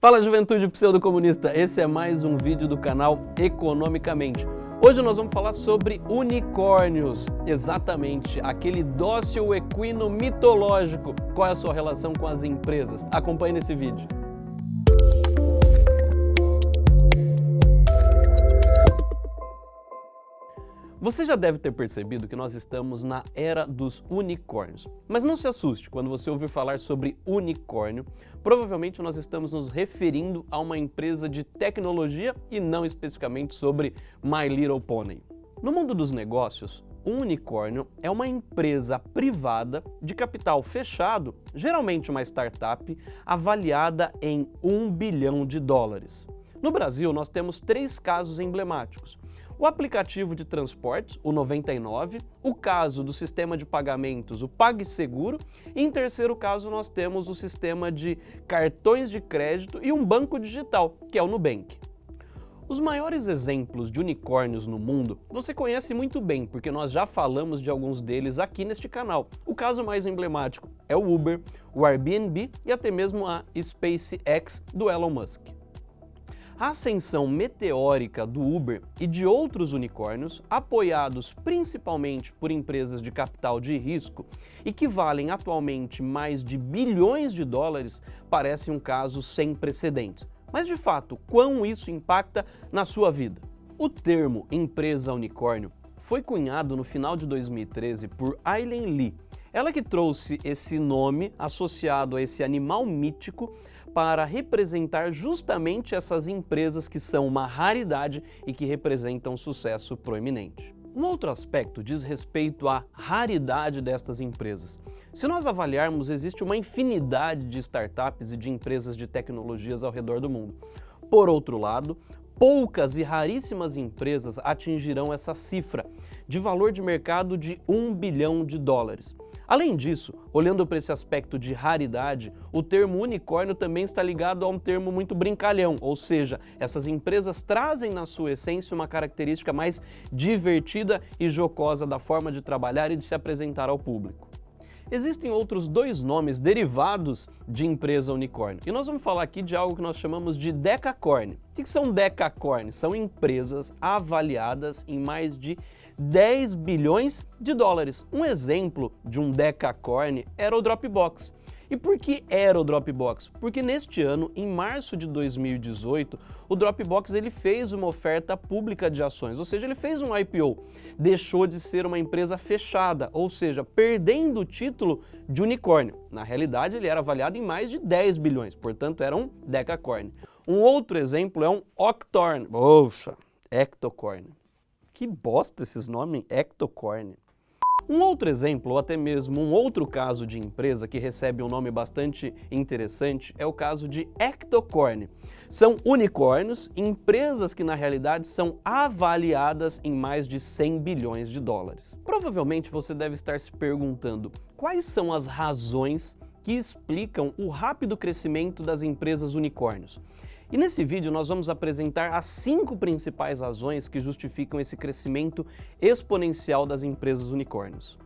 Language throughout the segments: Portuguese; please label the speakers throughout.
Speaker 1: Fala juventude pseudo-comunista, esse é mais um vídeo do canal Economicamente. Hoje nós vamos falar sobre unicórnios, exatamente, aquele dócil equino mitológico. Qual é a sua relação com as empresas? Acompanhe nesse vídeo. Você já deve ter percebido que nós estamos na era dos unicórnios. Mas não se assuste quando você ouvir falar sobre unicórnio. Provavelmente nós estamos nos referindo a uma empresa de tecnologia e não especificamente sobre My Little Pony. No mundo dos negócios, um unicórnio é uma empresa privada de capital fechado, geralmente uma startup, avaliada em um bilhão de dólares. No Brasil, nós temos três casos emblemáticos o aplicativo de transportes, o 99, o caso do sistema de pagamentos, o PagSeguro, e em terceiro caso nós temos o sistema de cartões de crédito e um banco digital, que é o Nubank. Os maiores exemplos de unicórnios no mundo você conhece muito bem, porque nós já falamos de alguns deles aqui neste canal. O caso mais emblemático é o Uber, o Airbnb e até mesmo a SpaceX do Elon Musk. A ascensão meteórica do Uber e de outros unicórnios, apoiados principalmente por empresas de capital de risco e que valem atualmente mais de bilhões de dólares, parece um caso sem precedentes. Mas de fato, quão isso impacta na sua vida? O termo empresa unicórnio foi cunhado no final de 2013 por Aileen Lee, ela que trouxe esse nome associado a esse animal mítico para representar justamente essas empresas que são uma raridade e que representam sucesso proeminente. Um outro aspecto diz respeito à raridade destas empresas. Se nós avaliarmos, existe uma infinidade de startups e de empresas de tecnologias ao redor do mundo. Por outro lado, poucas e raríssimas empresas atingirão essa cifra de valor de mercado de 1 bilhão de dólares. Além disso, olhando para esse aspecto de raridade, o termo unicórnio também está ligado a um termo muito brincalhão, ou seja, essas empresas trazem na sua essência uma característica mais divertida e jocosa da forma de trabalhar e de se apresentar ao público. Existem outros dois nomes derivados de empresa unicórnio. E nós vamos falar aqui de algo que nós chamamos de decacorn. O que são decacorn? São empresas avaliadas em mais de 10 bilhões de dólares. Um exemplo de um decacorn era o Dropbox. E por que era o Dropbox? Porque neste ano, em março de 2018, o Dropbox ele fez uma oferta pública de ações, ou seja, ele fez um IPO. Deixou de ser uma empresa fechada, ou seja, perdendo o título de unicórnio. Na realidade, ele era avaliado em mais de 10 bilhões, portanto era um decacorn. Um outro exemplo é um octorn, poxa, ectocorn. Que bosta esses nomes, ectocorn. Um outro exemplo, ou até mesmo um outro caso de empresa que recebe um nome bastante interessante é o caso de Ectocorn. São unicórnios, empresas que na realidade são avaliadas em mais de 100 bilhões de dólares. Provavelmente você deve estar se perguntando quais são as razões que explicam o rápido crescimento das empresas unicórnios. E nesse vídeo nós vamos apresentar as cinco principais razões que justificam esse crescimento exponencial das empresas unicórnios.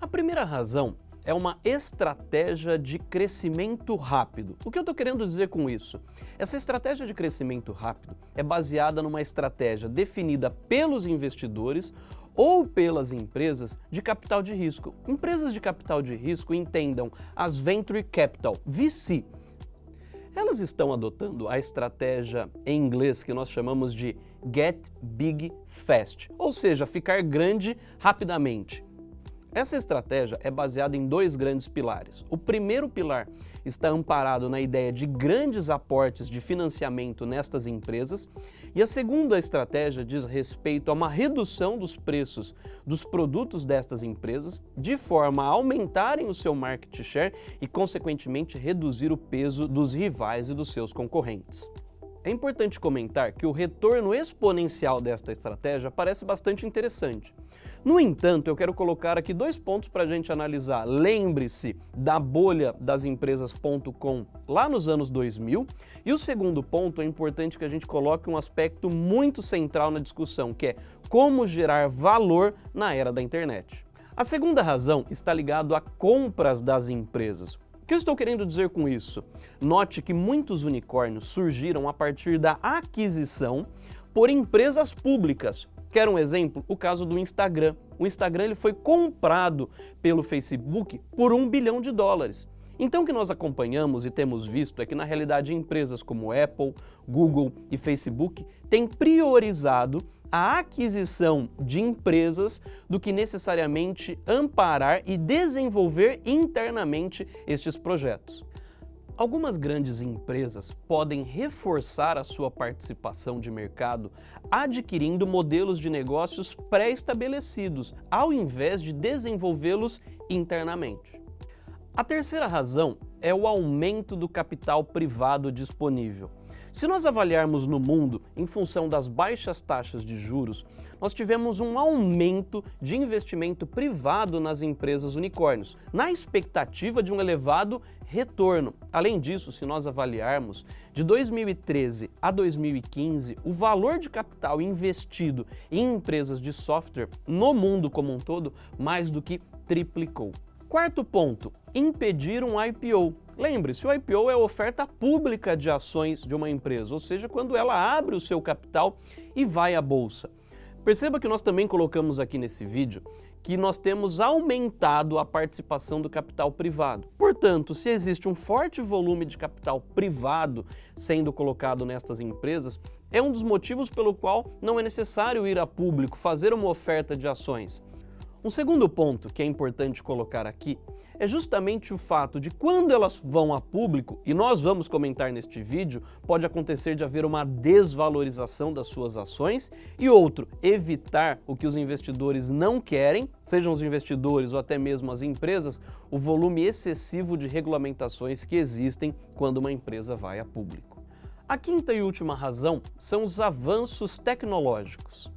Speaker 1: A primeira razão é uma estratégia de crescimento rápido. O que eu estou querendo dizer com isso? Essa estratégia de crescimento rápido é baseada numa estratégia definida pelos investidores ou pelas empresas de capital de risco. Empresas de capital de risco entendam as Venture Capital, VC, elas estão adotando a estratégia em inglês que nós chamamos de Get Big Fast, ou seja, ficar grande rapidamente. Essa estratégia é baseada em dois grandes pilares. O primeiro pilar está amparado na ideia de grandes aportes de financiamento nestas empresas e a segunda estratégia diz respeito a uma redução dos preços dos produtos destas empresas de forma a aumentarem o seu market share e, consequentemente, reduzir o peso dos rivais e dos seus concorrentes. É importante comentar que o retorno exponencial desta estratégia parece bastante interessante. No entanto, eu quero colocar aqui dois pontos para a gente analisar. Lembre-se da bolha das empresas.com lá nos anos 2000 e o segundo ponto é importante que a gente coloque um aspecto muito central na discussão, que é como gerar valor na era da internet. A segunda razão está ligada a compras das empresas. O que eu estou querendo dizer com isso? Note que muitos unicórnios surgiram a partir da aquisição por empresas públicas. Quer um exemplo? O caso do Instagram. O Instagram ele foi comprado pelo Facebook por um bilhão de dólares. Então o que nós acompanhamos e temos visto é que na realidade empresas como Apple, Google e Facebook têm priorizado a aquisição de empresas do que necessariamente amparar e desenvolver internamente estes projetos. Algumas grandes empresas podem reforçar a sua participação de mercado adquirindo modelos de negócios pré-estabelecidos, ao invés de desenvolvê-los internamente. A terceira razão é o aumento do capital privado disponível. Se nós avaliarmos no mundo, em função das baixas taxas de juros, nós tivemos um aumento de investimento privado nas empresas unicórnios, na expectativa de um elevado retorno. Além disso, se nós avaliarmos, de 2013 a 2015, o valor de capital investido em empresas de software no mundo como um todo mais do que triplicou. Quarto ponto, impedir um IPO. Lembre-se, o IPO é a oferta pública de ações de uma empresa, ou seja, quando ela abre o seu capital e vai à bolsa. Perceba que nós também colocamos aqui nesse vídeo que nós temos aumentado a participação do capital privado. Portanto, se existe um forte volume de capital privado sendo colocado nestas empresas, é um dos motivos pelo qual não é necessário ir a público, fazer uma oferta de ações. Um segundo ponto que é importante colocar aqui é justamente o fato de quando elas vão a público, e nós vamos comentar neste vídeo, pode acontecer de haver uma desvalorização das suas ações e outro, evitar o que os investidores não querem, sejam os investidores ou até mesmo as empresas, o volume excessivo de regulamentações que existem quando uma empresa vai a público. A quinta e última razão são os avanços tecnológicos.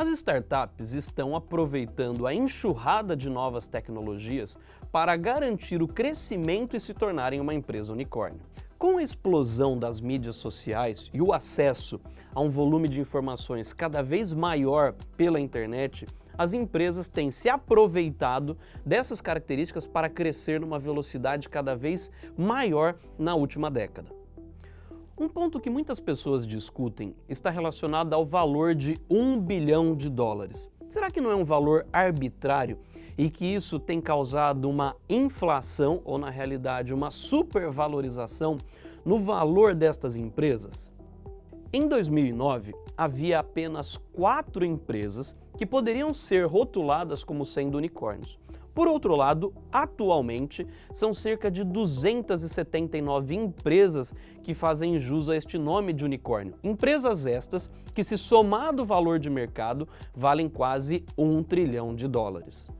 Speaker 1: As startups estão aproveitando a enxurrada de novas tecnologias para garantir o crescimento e se tornarem uma empresa unicórnio. Com a explosão das mídias sociais e o acesso a um volume de informações cada vez maior pela internet, as empresas têm se aproveitado dessas características para crescer numa velocidade cada vez maior na última década. Um ponto que muitas pessoas discutem está relacionado ao valor de 1 bilhão de dólares. Será que não é um valor arbitrário e que isso tem causado uma inflação ou, na realidade, uma supervalorização no valor destas empresas? Em 2009, havia apenas quatro empresas que poderiam ser rotuladas como sendo unicórnios. Por outro lado, atualmente, são cerca de 279 empresas que fazem jus a este nome de unicórnio. Empresas estas que, se somado o valor de mercado, valem quase um trilhão de dólares.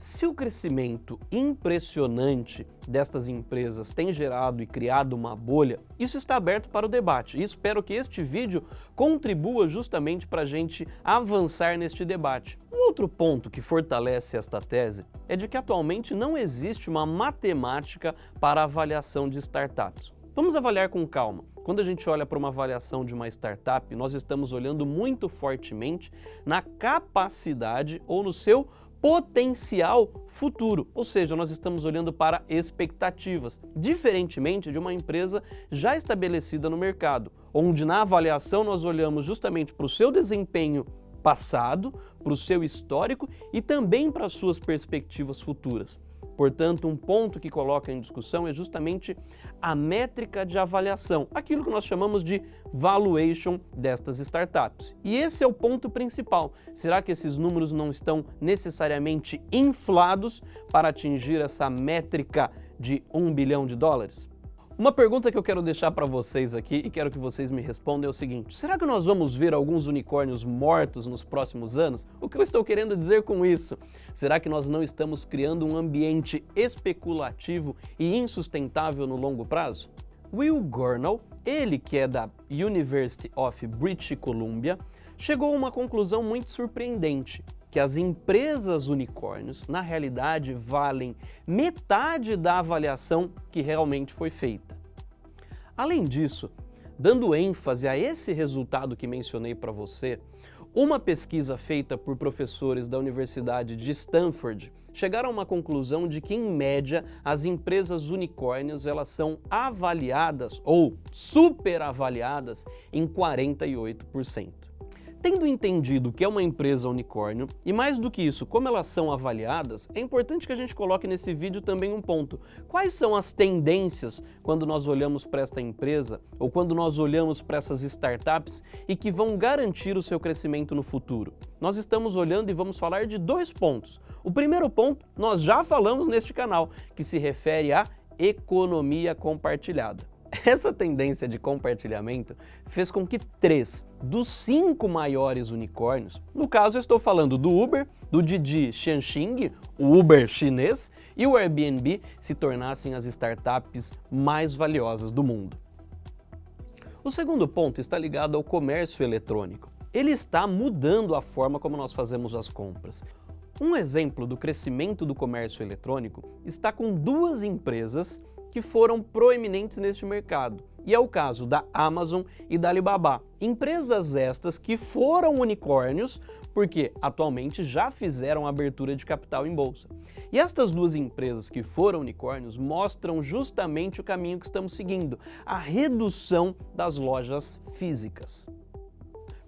Speaker 1: Se o crescimento impressionante destas empresas tem gerado e criado uma bolha, isso está aberto para o debate e espero que este vídeo contribua justamente para a gente avançar neste debate. Um outro ponto que fortalece esta tese é de que atualmente não existe uma matemática para avaliação de startups. Vamos avaliar com calma. Quando a gente olha para uma avaliação de uma startup, nós estamos olhando muito fortemente na capacidade ou no seu potencial futuro, ou seja, nós estamos olhando para expectativas, diferentemente de uma empresa já estabelecida no mercado, onde na avaliação nós olhamos justamente para o seu desempenho passado, para o seu histórico e também para as suas perspectivas futuras. Portanto, um ponto que coloca em discussão é justamente a métrica de avaliação, aquilo que nós chamamos de valuation destas startups. E esse é o ponto principal. Será que esses números não estão necessariamente inflados para atingir essa métrica de um bilhão de dólares? Uma pergunta que eu quero deixar para vocês aqui e quero que vocês me respondam é o seguinte, será que nós vamos ver alguns unicórnios mortos nos próximos anos? O que eu estou querendo dizer com isso? Será que nós não estamos criando um ambiente especulativo e insustentável no longo prazo? Will Gornall, ele que é da University of British Columbia, chegou a uma conclusão muito surpreendente que as empresas unicórnios, na realidade, valem metade da avaliação que realmente foi feita. Além disso, dando ênfase a esse resultado que mencionei para você, Uma pesquisa feita por professores da Universidade de Stanford chegaram a uma conclusão de que, em média, as empresas unicórnios elas são avaliadas ou superavaliadas em 48%. Tendo entendido o que é uma empresa unicórnio, e mais do que isso, como elas são avaliadas, é importante que a gente coloque nesse vídeo também um ponto. Quais são as tendências quando nós olhamos para esta empresa, ou quando nós olhamos para essas startups e que vão garantir o seu crescimento no futuro? Nós estamos olhando e vamos falar de dois pontos. O primeiro ponto, nós já falamos neste canal, que se refere à economia compartilhada. Essa tendência de compartilhamento fez com que três dos cinco maiores unicórnios, no caso estou falando do Uber, do Didi Xianxing, o Uber chinês, e o Airbnb se tornassem as startups mais valiosas do mundo. O segundo ponto está ligado ao comércio eletrônico. Ele está mudando a forma como nós fazemos as compras. Um exemplo do crescimento do comércio eletrônico está com duas empresas que foram proeminentes neste mercado. E é o caso da Amazon e da Alibaba. Empresas estas que foram unicórnios porque atualmente já fizeram abertura de capital em bolsa. E estas duas empresas que foram unicórnios mostram justamente o caminho que estamos seguindo, a redução das lojas físicas.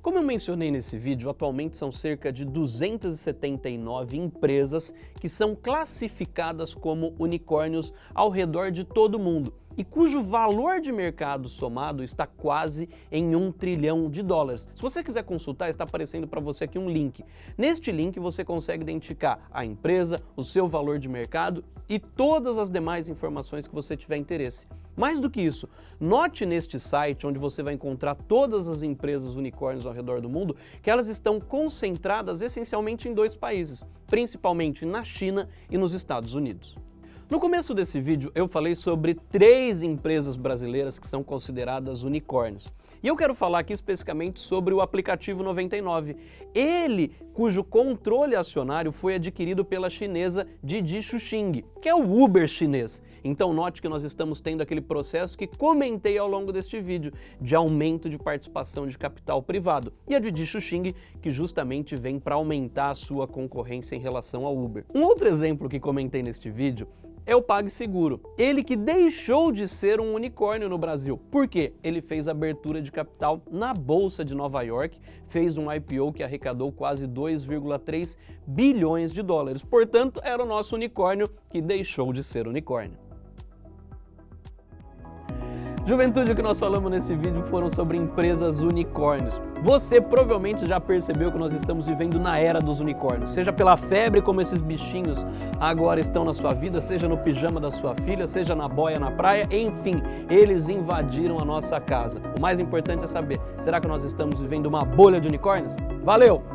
Speaker 1: Como eu mencionei nesse vídeo, atualmente são cerca de 279 empresas que são classificadas como unicórnios ao redor de todo o mundo e cujo valor de mercado somado está quase em um trilhão de dólares. Se você quiser consultar, está aparecendo para você aqui um link. Neste link você consegue identificar a empresa, o seu valor de mercado e todas as demais informações que você tiver interesse. Mais do que isso, note neste site, onde você vai encontrar todas as empresas unicórnios ao redor do mundo, que elas estão concentradas essencialmente em dois países, principalmente na China e nos Estados Unidos. No começo desse vídeo eu falei sobre três empresas brasileiras que são consideradas unicórnios. E eu quero falar aqui especificamente sobre o aplicativo 99. Ele, cujo controle acionário foi adquirido pela chinesa Didi Xuxing, que é o Uber chinês. Então note que nós estamos tendo aquele processo que comentei ao longo deste vídeo, de aumento de participação de capital privado. E a Didi Xuxing, que justamente vem para aumentar a sua concorrência em relação ao Uber. Um outro exemplo que comentei neste vídeo é o PagSeguro. Ele que deixou de ser um unicórnio no Brasil. Por quê? Ele fez abertura de capital na Bolsa de Nova York, fez um IPO que arrecadou quase 2,3 bilhões de dólares. Portanto, era o nosso unicórnio que deixou de ser unicórnio. Juventude, o que nós falamos nesse vídeo foram sobre empresas unicórnios. Você provavelmente já percebeu que nós estamos vivendo na era dos unicórnios, seja pela febre como esses bichinhos agora estão na sua vida, seja no pijama da sua filha, seja na boia na praia, enfim, eles invadiram a nossa casa. O mais importante é saber, será que nós estamos vivendo uma bolha de unicórnios? Valeu!